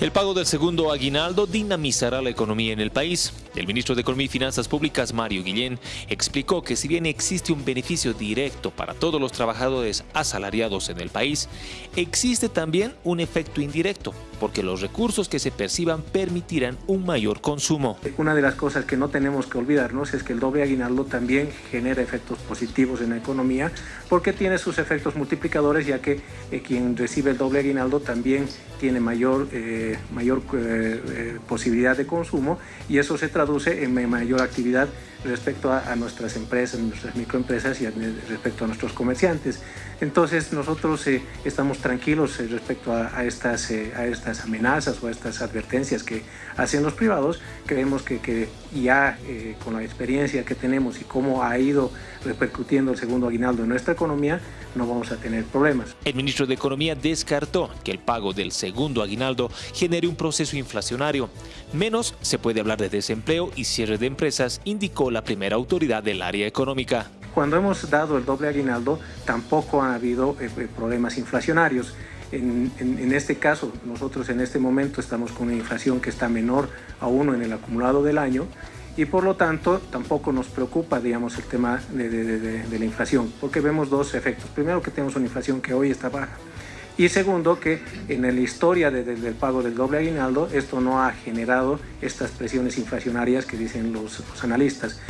El pago del segundo aguinaldo dinamizará la economía en el país. El ministro de Economía y Finanzas Públicas, Mario Guillén, explicó que si bien existe un beneficio directo para todos los trabajadores asalariados en el país, existe también un efecto indirecto, porque los recursos que se perciban permitirán un mayor consumo. Una de las cosas que no tenemos que olvidarnos es que el doble aguinaldo también genera efectos positivos en la economía, porque tiene sus efectos multiplicadores, ya que eh, quien recibe el doble aguinaldo también tiene mayor... Eh, mayor eh, eh, posibilidad de consumo y eso se traduce en mayor actividad respecto a, nuestras empresas, nuestras microempresas y respecto a nuestros comerciantes. Entonces nosotros eh, estamos tranquilos respecto a, estas, a estas amenazas o a estas advertencias que hacen los privados. Creemos que, que ya con la experiencia que tenemos y cómo ha ido repercutiendo el segundo aguinaldo en nuestra economía, no vamos a tener problemas. El ministro de Economía descartó que el pago del segundo aguinaldo genere un proceso inflacionario. Menos se puede hablar de desempleo y cierre de empresas, indicó la primera autoridad del área económica. Cuando hemos dado el doble aguinaldo, tampoco ha habido eh, eh, problemas inflacionarios. En, en, este caso, nosotros en este momento estamos con una inflación que está menor a uno en el acumulado del año y por lo tanto tampoco nos preocupa digamos, el tema de, de, de, la inflación, porque vemos dos efectos. Primero que tenemos una inflación que hoy está baja y segundo que en la historia del pago del doble aguinaldo esto no ha generado estas presiones inflacionarias que dicen los, los analistas.